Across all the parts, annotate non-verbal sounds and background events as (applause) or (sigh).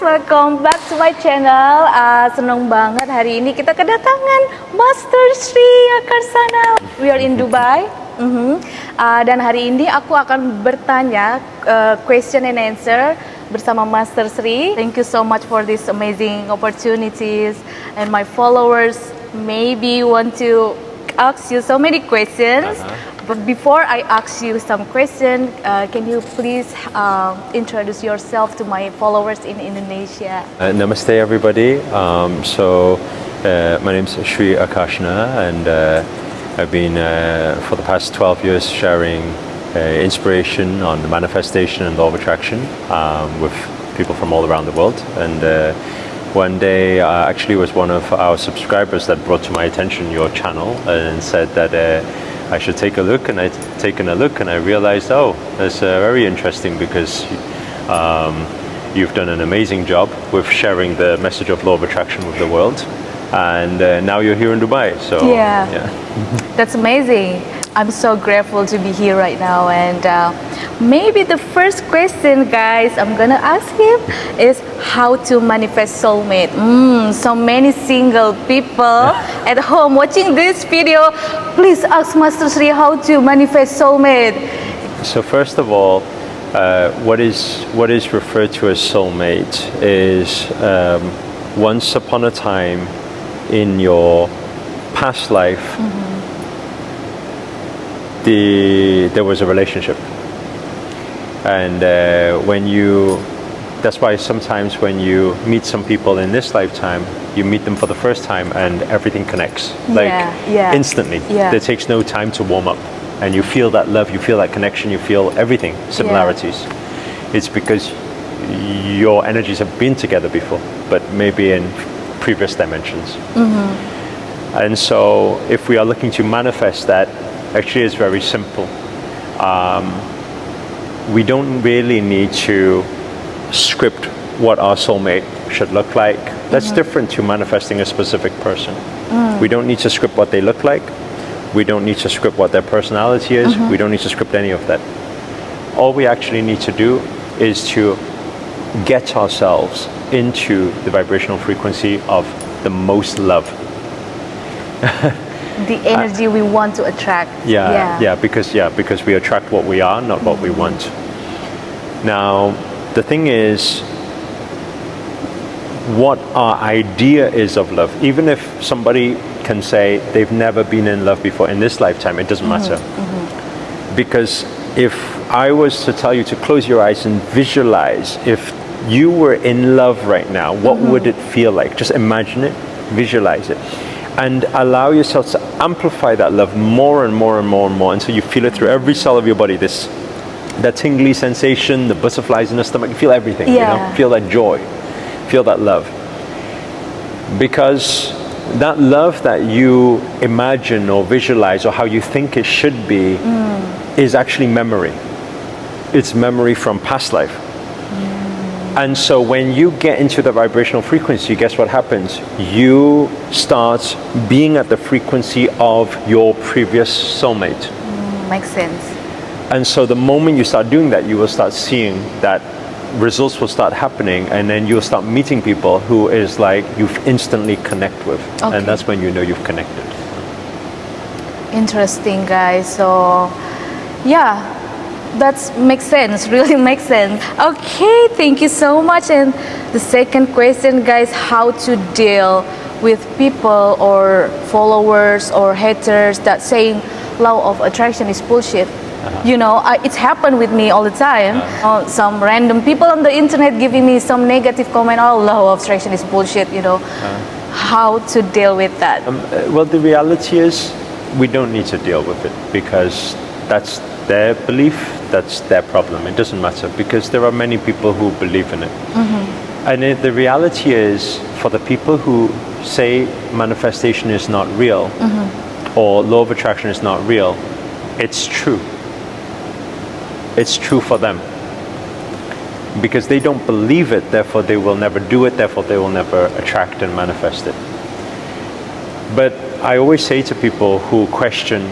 welcome back to my channel. Uh, senang banget hari ini kita kedatangan Master Sri Akarsana. We are in Dubai. Mhm. Uh, dan hari ini aku akan bertanya uh, question and answer bersama Master Sri. Thank you so much for this amazing opportunities and my followers maybe want to ask you so many questions. Uh-huh. But before I ask you some question, uh, can you please um, introduce yourself to my followers in Indonesia? Uh, namaste, everybody. Um, so, uh, my name is Sri Akarshana, and uh, I've been uh, for the past 12 years sharing uh, inspiration on the manifestation and law of attraction um, with people from all around the world. And uh, one day, uh, actually, was one of our subscribers that brought to my attention your channel and said that. Uh, I should take a look, and I taken a look, and I realized, oh, that's uh, very interesting because um, you've done an amazing job with sharing the message of law of attraction with the world, and uh, now you're here in Dubai. So Yeah. That's amazing. I'm so grateful to be here right now. And uh, maybe the first question, guys, I'm gonna ask him is how to manifest soulmate. Mm, so many single people at home watching this video, please ask Master Sri how to manifest soulmate. So first of all, uh, what is what is referred to as soulmate is um, once upon a time in your past life, the there was a relationship, and uh, when you that's why sometimes when you meet some people in this lifetime, you meet them for the first time and everything connects like Yeah, yeah. instantly. Yeah. It takes no time to warm up, and you feel that love, you feel that connection, you feel everything similarities. It's because your energies have been together before, but maybe in previous dimensions. And so, if we are looking to manifest that, actually, it's very simple. Um, we don't really need to script what our soulmate should look like. That's mm-hmm. different to manifesting a specific person. Mm. We don't need to script what they look like. We don't need to script what their personality is. Mm-hmm. We don't need to script any of that. All we actually need to do is to get ourselves into the vibrational frequency of the most love. (laughs) The uh, energy we want to attract. Yeah, yeah, yeah, because yeah, because we attract what we are, not what we want. Now, the thing is, what our idea is of love. Even if somebody can say they've never been in love before in this lifetime, it doesn't matter. Mm-hmm, mm-hmm. Because if I was to tell you to close your eyes and visualize if you were in love right now, what mm-hmm. would it feel like? Just imagine it, visualize it, and allow yourself to amplify that love more and more and more and more until you feel it through every cell of your body. This that tingly sensation, the butterflies in the stomach, you feel everything. You Yeah. know, feel that joy, feel that love. Because that love that you imagine or visualize or how you think it should be mm. is actually memory. It's memory from past life. And so when you get into the vibrational frequency, guess what happens? You start being at the frequency of your previous soulmate. Mm, makes sense. And so the moment you start doing that, you will start seeing that results will start happening and then you'll start meeting people who is like you've instantly connect with. Okay. And that's when you know you've connected. Interesting, guys. So, yeah, that makes sense. (laughs) Really makes sense. Okay, thank you so much. And the second question, guys, how to deal with people or followers or haters that saying law of attraction is bullshit. You know, I, it's happened with me all the time. Uh, some random people on the internet giving me some negative comment. Oh, law of attraction is bullshit. You know, how to deal with that? Um, uh, well, the reality is we don't need to deal with it because that's their belief, that's their problem. It doesn't matter because there are many people who believe in it. Mm-hmm. And it, the reality is for the people who say manifestation is not real mm-hmm. or law of attraction is not real, it's true. It's true for them. Because they don't believe it, therefore they will never do it, therefore they will never attract and manifest it. But I always say to people who question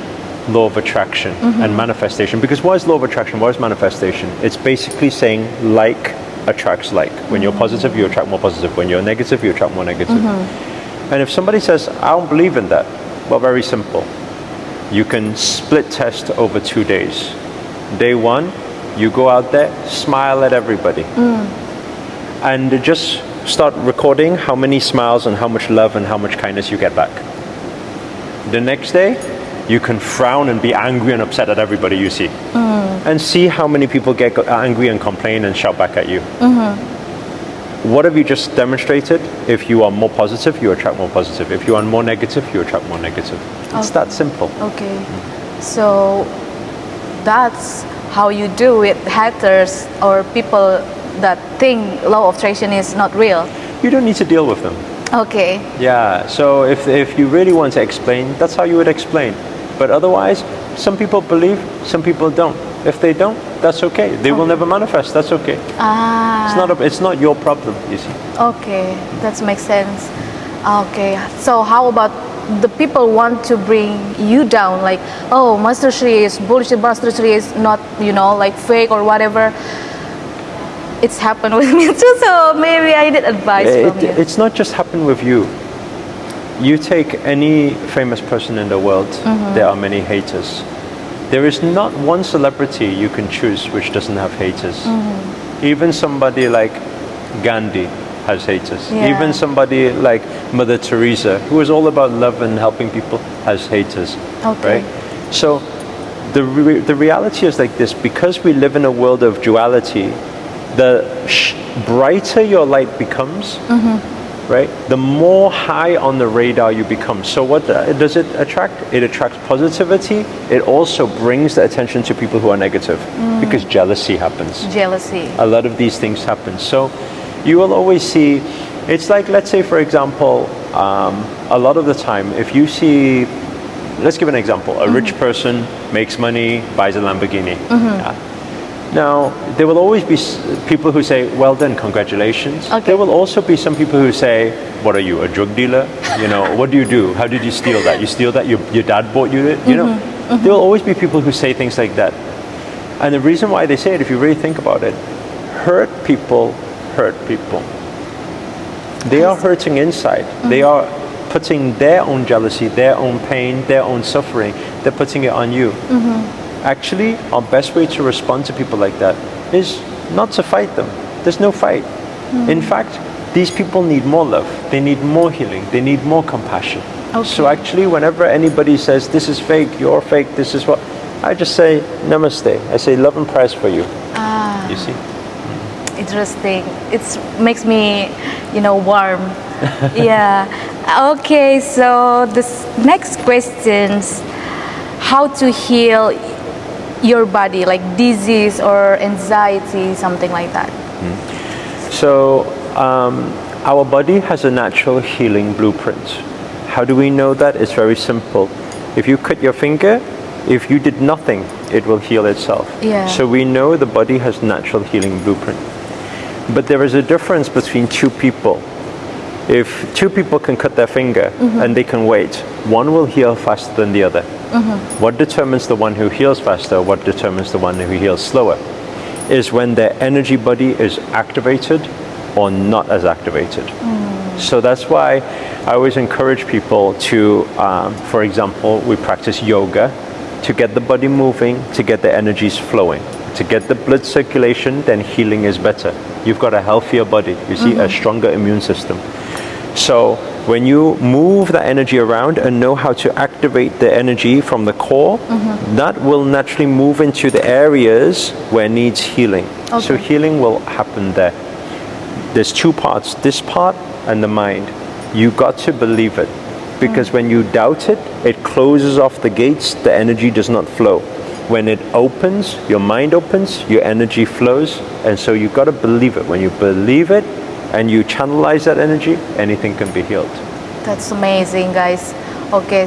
law of attraction mm-hmm. and manifestation, because what is law of attraction? What is manifestation? It's basically saying like attracts like. When you're mm-hmm. positive, you attract more positive. When you're negative, you attract more negative. Mm-hmm. And if somebody says, I don't believe in that, well, very simple. You can split test over two days. Day one, you go out there, smile at everybody. Mm. And just start recording how many smiles and how much love and how much kindness you get back. The next day, you can frown and be angry and upset at everybody you see. Mm. And see how many people get angry and complain and shout back at you. Mm-hmm. What have you just demonstrated? If you are more positive, you attract more positive. If you are more negative, you attract more negative. It's that simple. Okay. Mm. So that's how you do with haters or people that think law of attraction is not real. You don't need to deal with them. Okay. Yeah, so if, if you really want to explain, that's how you would explain. But otherwise, some people believe, some people don't. If they don't, that's okay. They will never manifest. That's okay. Ah. It's not a, it's not your problem. You see. Okay, that makes sense. Okay, so how about the people want to bring you down? Like, oh, Master Shri is bullshit. Master Shri is not, you know, like fake or whatever. It's happened (laughs) with me too, so maybe I need advice It, from you. it's not just happened with you. You take any famous person in the world, Mm-hmm. there are many haters. There is not one celebrity you can choose which doesn't have haters. Mm-hmm. Even somebody like Gandhi has haters. Yeah. Even somebody like Mother Teresa, who is all about love and helping people, has haters. Okay. Right? So the, re- the reality is like this because we live in a world of duality, the sh- brighter your light becomes, right, the more high on the radar you become. So, what does it attract? It attracts positivity. It also brings the attention to people who are negative mm. because jealousy happens Jealousy. a lot of these things happen. So you will always see, it's like, let's say, for example, um, a lot of the time, if you see, let's give an example, a rich mm-hmm. person makes money, buys a Lamborghini. Mm-hmm. Yeah. Now, there will always be people who say, well done, congratulations. Okay. There will also be some people who say, what are you, a drug dealer? You know, (laughs) what do you do? How did you steal that? You steal that? Your, your dad bought you it? You know, mm-hmm. Mm-hmm. there will always be people who say things like that. And the reason why they say it, if you really think about it, hurt people hurt people. They are hurting inside. They mm-hmm. are putting their own jealousy, their own pain, their own suffering, they're putting it on you. Actually, our best way to respond to people like that is not to fight them. There's no fight. In fact, these people need more love. They need more healing. They need more compassion. So actually, whenever anybody says, this is fake, you're fake, this is what, I just say, namaste. I say, love and prayers for you. Ah, You see? interesting. It makes me, you know, warm. (laughs) yeah. Okay, so this next questions how to heal your body like disease or anxiety something like that So, um, our body has a natural healing blueprint. How do we know that? It's very simple. If you cut your finger, if you did nothing, it will heal itself. Yeah. So we know the body has natural healing blueprint. But there is a difference between two people. If two people can cut their finger mm-hmm. and they can wait, one will heal faster than the other. Mm-hmm. What determines the one who heals faster, what determines the one who heals slower, is when their energy body is activated or not as activated. Mm. So that's why I always encourage people to, um, for example, we practice yoga to get the body moving, to get the energies flowing. To get the blood circulation, then healing is better. You've got a healthier body, you see, a mm-hmm. stronger immune system. So when you move the energy around and know how to activate the energy from the core, mm-hmm. that will naturally move into the areas where needs healing. So healing will happen there. There's two parts, this part and the mind. You got to believe it. Because mm. when you doubt it, it closes off the gates, the energy does not flow. When it opens, your mind opens, your energy flows, and so you got to believe it. When you believe it and you channelize that energy, anything can be healed. That's amazing, guys. Okay,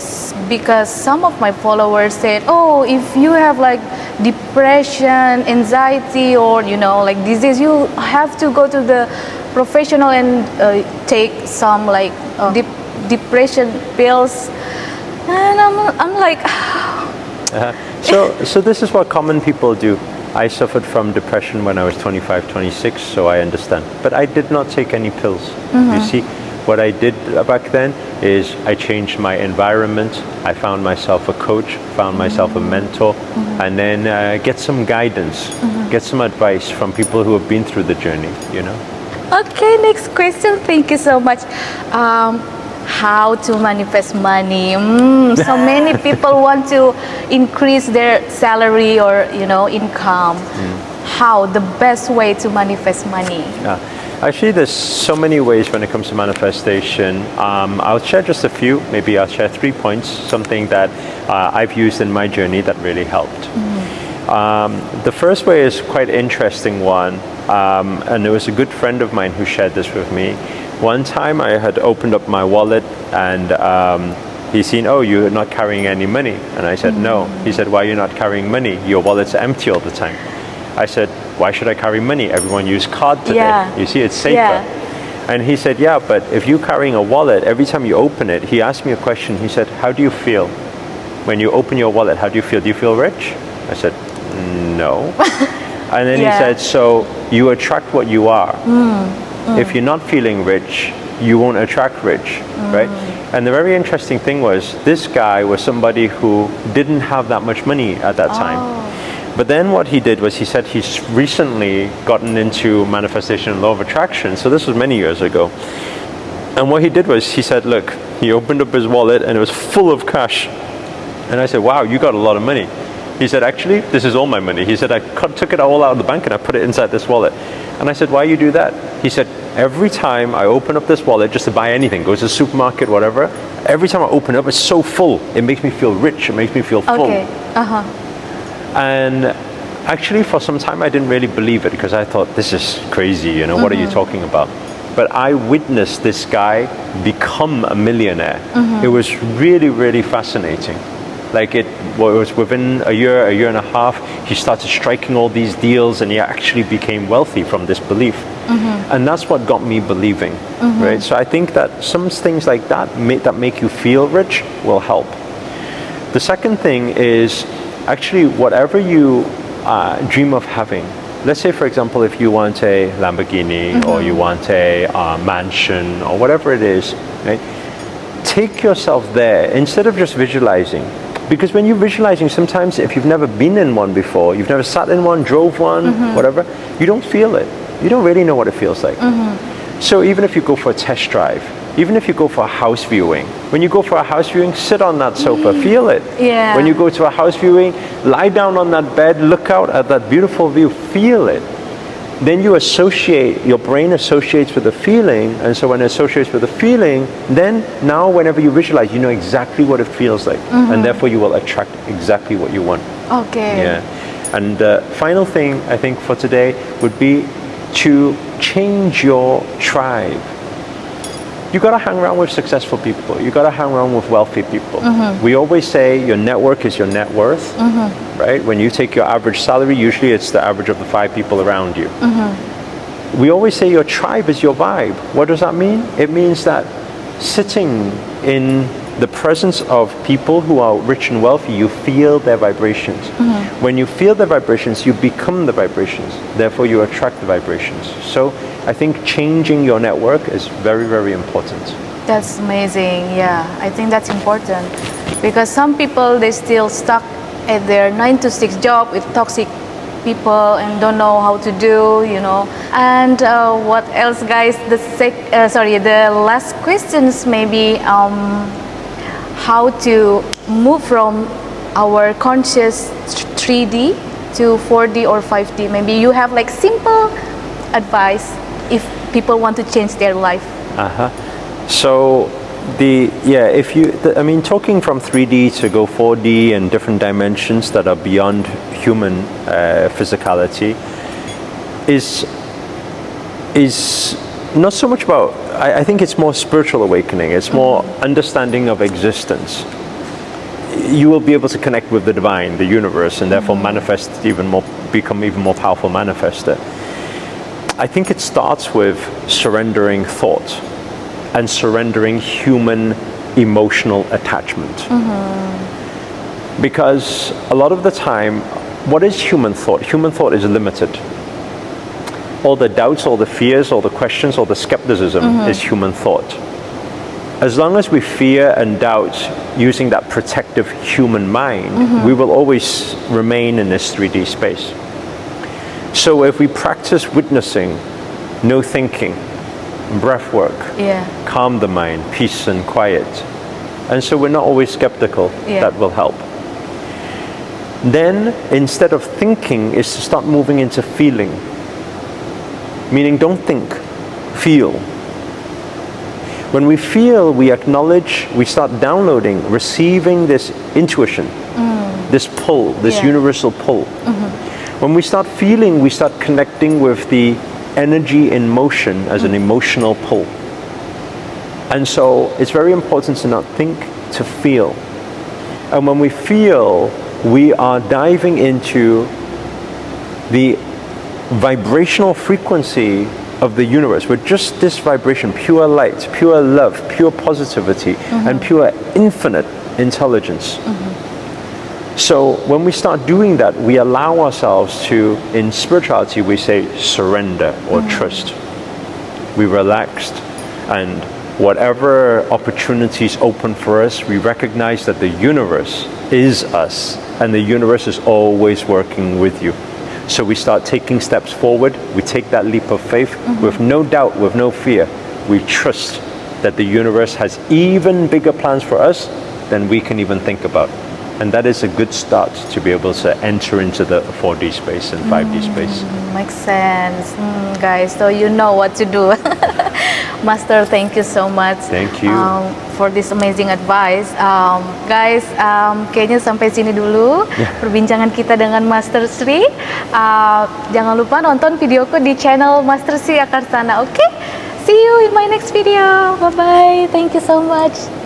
because some of my followers said, "Oh, if you have like depression, anxiety, or you know, like disease, you have to go to the professional and uh, take some like uh, dep- depression pills." And I'm, I'm like, (sighs) Uh, so, so this is what common people do. I suffered from depression when I was 25, 26, so I understand. But I did not take any pills. You see, what I did back then is I changed my environment. I found myself a coach, found myself a mentor, and then uh, get some guidance, get some advice from people who have been through the journey, you know? Okay, next question. Thank you so much. Um, how to manifest money? Mm, so many (laughs) people want to increase their salary or you know income. How the best way to manifest money? Yeah. Actually, there's so many ways when it comes to manifestation. Um, I'll share just a few. Maybe I'll share three points, something that uh, I've used in my journey that really helped. Um, the first way is quite interesting one, um, and it was a good friend of mine who shared this with me. One time I had opened up my wallet and um, he seen, oh, you're not carrying any money. And I said, no. He said, why are you not carrying money? Your wallet's empty all the time. I said, why should I carry money? Everyone use card today. Yeah. You see, it's safer. Yeah. And he said, yeah, but if you're carrying a wallet, every time you open it, he asked me a question. He said, how do you feel? When you open your wallet, how do you feel? Do you feel rich? I said, no. (laughs) and then Yeah. he said, so you attract what you are. Mm. If you're not feeling rich, you won't attract rich, mm. right? And the very interesting thing was, this guy was somebody who didn't have that much money at that time. Oh. But then what he did was he said he's recently gotten into manifestation and law of attraction. So this was many years ago. And what he did was he said, look, he opened up his wallet and it was full of cash. And I said, wow, you got a lot of money. He said, actually, this is all my money. He said, I cut, took it all out of the bank and I put it inside this wallet. And I said, why you do that? He said, every time I open up this wallet just to buy anything, go to the supermarket, whatever, every time I open it up, it's so full. It makes me feel rich. It makes me feel full. Okay. Uh huh. And actually, for some time, I didn't really believe it because I thought, this is crazy, you know, what are you talking about? But I witnessed this guy become a millionaire. It was really, really fascinating. Like it was within a year, a year and a half, he started striking all these deals and he actually became wealthy from this belief. And that's what got me believing, right? So I think that some things like that make, that make you feel rich will help. The second thing is actually whatever you uh, dream of having. Let's say, for example, if you want a Lamborghini or you want a uh, mansion or whatever it is, right? Take yourself there instead of just visualizing. Because when you're visualizing, sometimes if you've never been in one before, you've never sat in one, drove one, mm-hmm. whatever, you don't feel it. You don't really know what it feels like. Mm-hmm. So even if you go for a test drive, even if you go for a house viewing, when you go for a house viewing, sit on that sofa, mm. feel it. Yeah. When you go to a house viewing, lie down on that bed, look out at that beautiful view, feel it. Then you associate, your brain associates with the feeling, and so when it associates with the feeling, then now whenever you visualize, you know exactly what it feels like, and mm-hmm. therefore you will attract exactly what you want. Okay. Yeah. And the final thing I think for today would be to change your tribe. You gotta hang around with successful people. You gotta hang around with wealthy people. Mm-hmm. We always say your network is your net worth, mm-hmm. right? When you take your average salary, usually it's the average of the five people around you. Mm-hmm. We always say your tribe is your vibe. What does that mean? It means that sitting in the presence of people who are rich and wealthy, you feel their vibrations. When you feel their vibrations, you become the vibrations. Therefore, you attract the vibrations. So, I think changing your network is very, very important. That's amazing. Yeah, I think that's important because some people they still stuck at their nine to six job with toxic people and don't know how to do, you know. And uh, what else, guys? The sec, uh, sorry, the last questions maybe um, how to move from our conscious 3D to 4D or 5D. Maybe you have like simple advice if people want to change their life. Uh-huh. So the yeah, if you the, I mean talking from 3D to go 4D and different dimensions that are beyond human uh, physicality is is not so much about I, I think it's more spiritual awakening. It's more understanding of existence. You will be able to connect with the divine, the universe, and therefore mm-hmm. manifest even more, become even more powerful manifester. I think it starts with surrendering thought and surrendering human emotional attachment. Mm-hmm. Because a lot of the time, what is human thought? Human thought is limited. All the doubts, all the fears, all the questions, all the skepticism mm-hmm. is human thought. As long as we fear and doubt using that protective human mind, mm-hmm. we will always remain in this 3D space. So if we practice witnessing, no thinking, breath work, Yeah. calm the mind, peace and quiet. And so we're not always skeptical, Yeah. that will help. Then, instead of thinking, is to start moving into feeling. Meaning, don't think, feel. When we feel, we acknowledge, we start downloading, receiving this intuition, mm. this pull, this Yeah. universal pull. Mm-hmm. When we start feeling, we start connecting with the energy in motion as an mm. emotional pull. And so it's very important to not think, to feel. And when we feel, we are diving into the vibrational frequency of the universe. We're just this vibration, pure light, pure love, pure positivity, mm-hmm. and pure infinite intelligence. Mm-hmm. So when we start doing that, we allow ourselves to, in spirituality, we say surrender or mm-hmm. trust. We relaxed, and whatever opportunities open for us, we recognize that the universe is us, and the universe is always working with you. So we start taking steps forward. We take that leap of faith mm-hmm. with no doubt, with no fear. We trust that the universe has even bigger plans for us than we can even think about. And that is a good start to be able to enter into the 4D space and 5D space. Makes sense, Hmm, guys. So you know what to do. (laughs) Master, thank you so much. Thank you. um, for this amazing advice. Um, guys, um, kayaknya sampai sini dulu perbincangan kita dengan Master Sri. Uh, jangan lupa nonton videoku di channel Master Sri Akarsana. Oke? See you in my next video. Bye bye. Thank you so much.